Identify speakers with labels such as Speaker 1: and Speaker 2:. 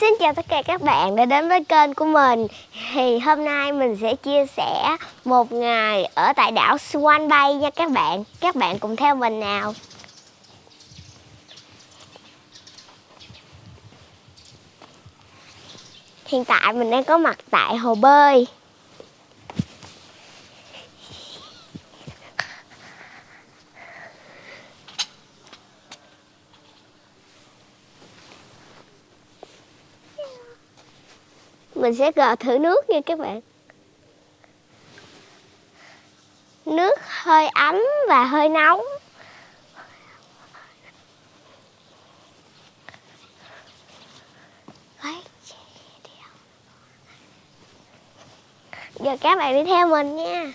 Speaker 1: Xin chào tất cả các bạn đã đến với kênh của mình. Thì hôm nay mình sẽ chia sẻ một ngày ở tại đảo Swan Bay nha các bạn. Các bạn cùng theo mình nào. Hiện tại mình đang có mặt tại hồ bơi. Mình sẽ gờ thử nước nha các bạn. Nước hơi ấm và hơi nóng. Giờ các bạn đi theo mình nha.